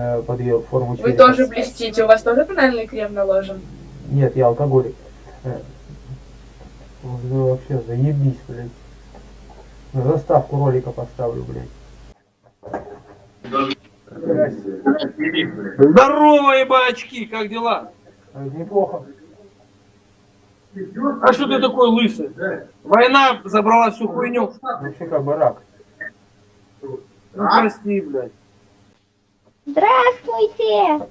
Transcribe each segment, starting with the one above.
э, под ее форму Вы черепа. тоже блестите, у вас тоже тональный крем наложен? Нет, я алкоголик. Э, вот вы вообще заебись, блядь. На заставку ролика поставлю, блядь. Здорово, ебачки, как дела? Э, Неплохо. А что ты такой лысый? Война забрала всю хуйню. Вообще как бы рак. Ну прости, блядь. Здравствуйте!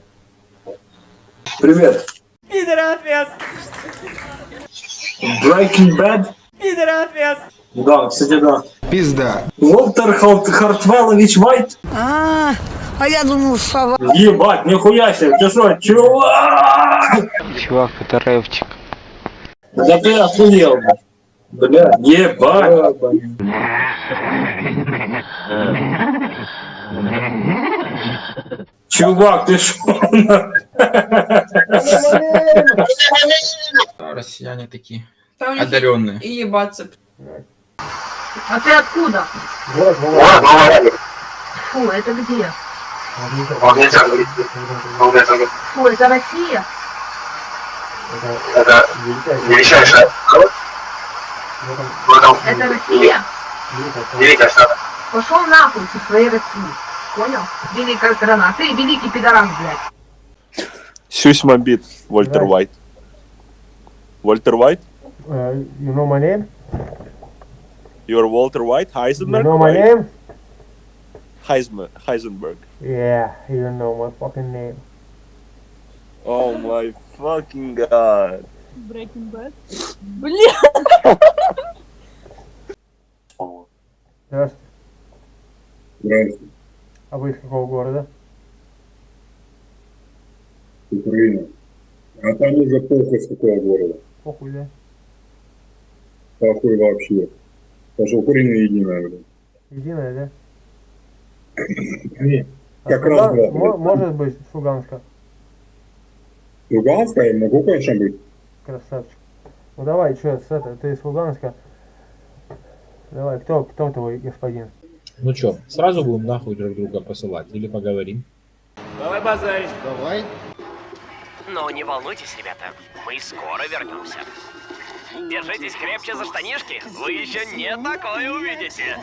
Привет. Пидор ответ! Breaking Bad? Пидор ответ! Да, кстати, да. Пизда. Уолтер Харт- Хартвеллович Вайт? А, а я думал, сова. Ебать, нихуя себе, ты что, чувак? Чувак, это рэпчик. Да ты охуел. Бля, ебать. Чувак, ты шо? Россияне такие. Одаренные. и ебаться. А ты откуда? Город Володя. Фу, это где? Это Фу, это Россия? величайшая. В этом Это Россия? великая страна. Пошел нахуй со своей России. Понял? Великая страна. Ты великий пидорас, блядь. Сюсь Мобит, Вольтер. Уайт. Вольтер Уайт? Uh, you know my name? You're Walter White? You Heisenberg? know my right? name? Heisenberg. Yeah, you know my fucking name. Oh my fucking god. Breaking Bad. Блин! Здравствуйте. Здравствуйте, А вы из какого города? Украина. А там уже похуй с какого города. Похуй, да? Похуй вообще. Потому что Украина единая, блядь. Единая, да? Не, А Как раз, да, мо- да. Может быть, с Луганска. Луганская, могу, конечно, быть. Красавчик. Ну давай, что, с это, ты из Луганска. Давай, кто, кто твой господин? Ну чё, сразу будем нахуй друг друга посылать или поговорим? Давай базарить. Давай. Но не волнуйтесь, ребята, мы скоро вернемся. Держитесь крепче за штанишки, вы еще не такое увидите.